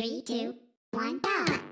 Three, two, one, go.